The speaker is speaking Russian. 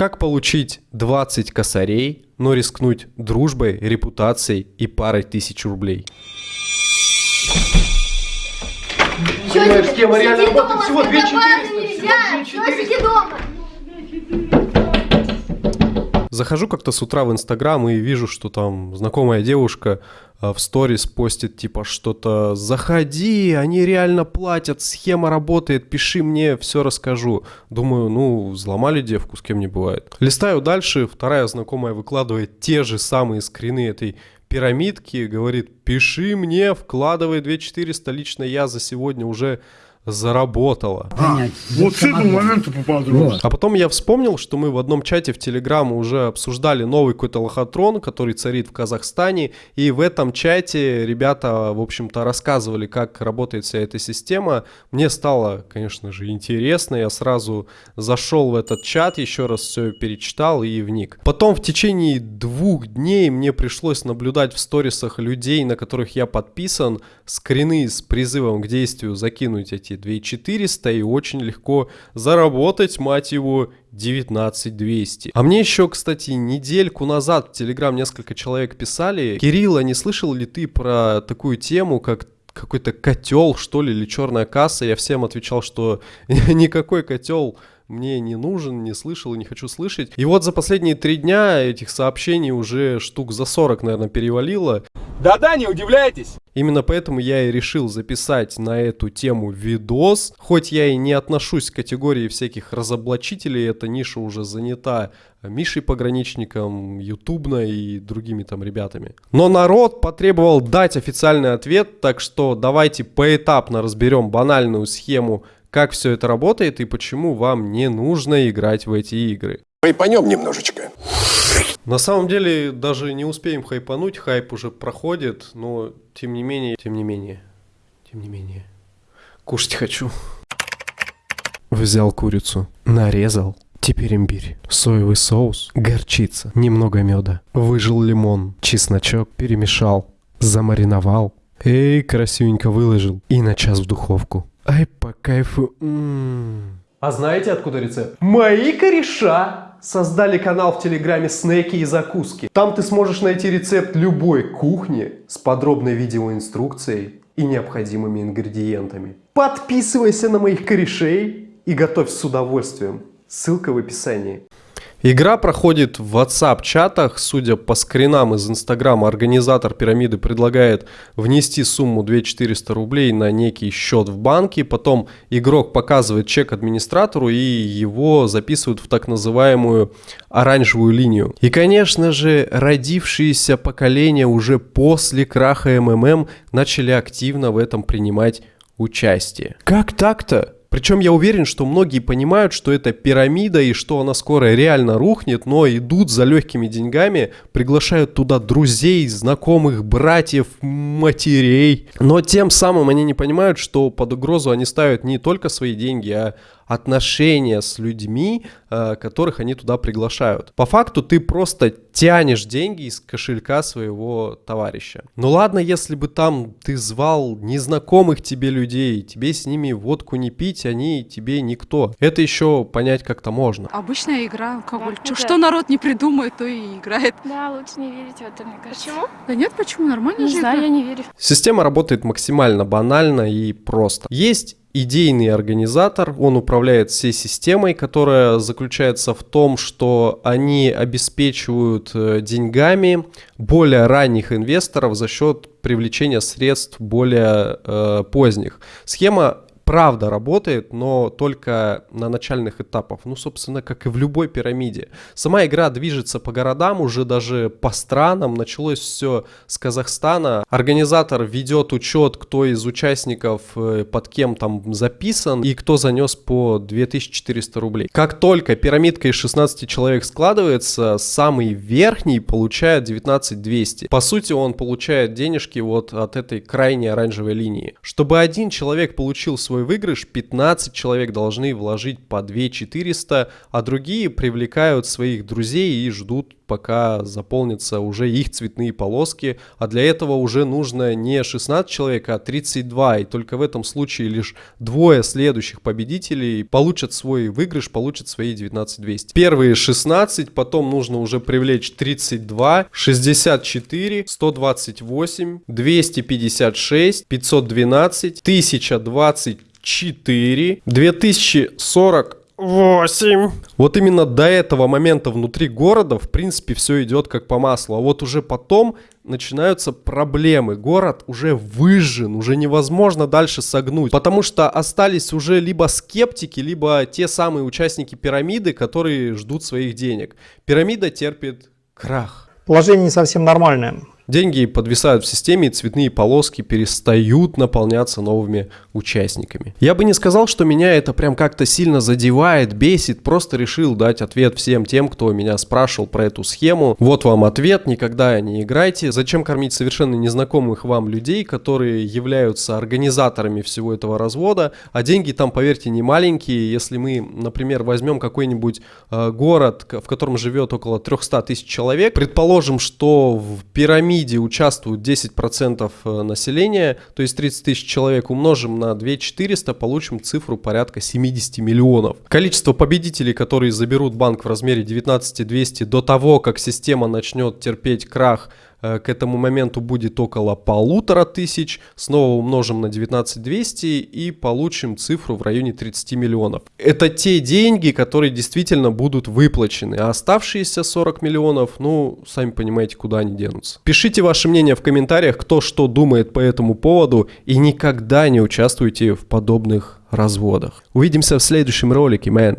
Как получить 20 косарей, но рискнуть дружбой, репутацией и парой тысяч рублей? Понимаешь, схема реально Сиди работает дома, всего с 2400. Захожу как-то с утра в Инстаграм и вижу, что там знакомая девушка а, в сторис постит типа что-то «Заходи, они реально платят, схема работает, пиши мне, все расскажу». Думаю, ну, взломали девку, с кем не бывает. Листаю дальше, вторая знакомая выкладывает те же самые скрины этой пирамидки, говорит «Пиши мне, вкладывай 2400, лично я за сегодня уже заработала». понять. Вот с этого момента поподробнее. Вот. А потом я вспомнил, что мы в одном чате в Телеграм уже обсуждали новый какой-то лохотрон, который царит в Казахстане. И в этом чате ребята, в общем-то, рассказывали, как работает вся эта система. Мне стало, конечно же, интересно. Я сразу зашел в этот чат, еще раз все перечитал и вник. Потом в течение двух дней мне пришлось наблюдать в сторисах людей, на которых я подписан, скрины с призывом к действию закинуть эти 2400 и очень легко заработать, мать его, 19200. А мне еще, кстати, недельку назад в Телеграм несколько человек писали. Кирилл, а не слышал ли ты про такую тему, как какой-то котел, что ли, или черная касса? Я всем отвечал, что никакой котел мне не нужен, не слышал и не хочу слышать. И вот за последние три дня этих сообщений уже штук за 40, наверное, перевалило. Да-да, не удивляйтесь. Именно поэтому я и решил записать на эту тему видос. Хоть я и не отношусь к категории всяких разоблачителей, эта ниша уже занята Мишей Пограничником, Ютубно и другими там ребятами. Но народ потребовал дать официальный ответ, так что давайте поэтапно разберем банальную схему, как все это работает и почему вам не нужно играть в эти игры. Хайпанем немножечко. На самом деле даже не успеем хайпануть, хайп уже проходит, но тем не менее, тем не менее, тем не менее, кушать хочу. Взял курицу, нарезал, теперь имбирь, соевый соус, горчица, немного меда, выжил лимон, чесночок, перемешал, замариновал, эй, красивенько выложил и на час в духовку. Ай, по кайфу. А знаете, откуда рецепт? Мои кореша создали канал в Телеграме «Снеки и закуски». Там ты сможешь найти рецепт любой кухни с подробной видеоинструкцией и необходимыми ингредиентами. Подписывайся на моих корешей и готовь с удовольствием. Ссылка в описании. Игра проходит в WhatsApp-чатах. Судя по скринам из Инстаграма, организатор пирамиды предлагает внести сумму 2400 рублей на некий счет в банке. Потом игрок показывает чек администратору и его записывают в так называемую оранжевую линию. И, конечно же, родившиеся поколения уже после краха МММ начали активно в этом принимать участие. Как так-то? Причем я уверен, что многие понимают, что это пирамида и что она скоро реально рухнет, но идут за легкими деньгами, приглашают туда друзей, знакомых, братьев, матерей. Но тем самым они не понимают, что под угрозу они ставят не только свои деньги, а отношения с людьми, которых они туда приглашают. По факту ты просто тянешь деньги из кошелька своего товарища. Ну ладно, если бы там ты звал незнакомых тебе людей, тебе с ними водку не пить, они тебе никто. Это еще понять как-то можно. Обычная игра, алкоголь. Да, Чё- да. что народ не придумает, то и играет. Да, лучше не верить в это, мне кажется. Почему? Да нет, почему? Нормально Не же знаю, игра. я не верю. Система работает максимально банально и просто. Есть идейный организатор, он управляет всей системой, которая заключается в том, что они обеспечивают э, деньгами более ранних инвесторов за счет привлечения средств более э, поздних. Схема правда работает, но только на начальных этапах. Ну, собственно, как и в любой пирамиде. Сама игра движется по городам, уже даже по странам. Началось все с Казахстана. Организатор ведет учет, кто из участников э, под кем там записан и кто занес по 2400 рублей. Как только пирамидка из 16 человек складывается, самый верхний получает 19200. По сути, он получает денежки вот от этой крайней оранжевой линии. Чтобы один человек получил свою свой выигрыш, 15 человек должны вложить по 2 400, а другие привлекают своих друзей и ждут пока заполнятся уже их цветные полоски, а для этого уже нужно не 16 человек, а 32, и только в этом случае лишь двое следующих победителей получат свой выигрыш, получат свои 19200. Первые 16, потом нужно уже привлечь 32, 64, 128, 256, 512, 1024, 2040, 8. Вот именно до этого момента внутри города, в принципе, все идет как по маслу. А вот уже потом начинаются проблемы. Город уже выжжен, уже невозможно дальше согнуть. Потому что остались уже либо скептики, либо те самые участники пирамиды, которые ждут своих денег. Пирамида терпит крах. Положение не совсем нормальное. Деньги подвисают в системе, и цветные полоски перестают наполняться новыми участниками. Я бы не сказал, что меня это прям как-то сильно задевает, бесит, просто решил дать ответ всем тем, кто меня спрашивал про эту схему. Вот вам ответ, никогда не играйте. Зачем кормить совершенно незнакомых вам людей, которые являются организаторами всего этого развода, а деньги там, поверьте, не маленькие. Если мы, например, возьмем какой-нибудь э, город, в котором живет около 300 тысяч человек, предположим, что в пирамиде пирамиде участвуют 10% э, населения, то есть 30 тысяч человек умножим на 2 400, получим цифру порядка 70 миллионов. Количество победителей, которые заберут банк в размере 19 200 до того, как система начнет терпеть крах, к этому моменту будет около полутора тысяч. Снова умножим на 19200 и получим цифру в районе 30 миллионов. Это те деньги, которые действительно будут выплачены. А оставшиеся 40 миллионов, ну, сами понимаете, куда они денутся. Пишите ваше мнение в комментариях, кто что думает по этому поводу. И никогда не участвуйте в подобных разводах. Увидимся в следующем ролике, мэн.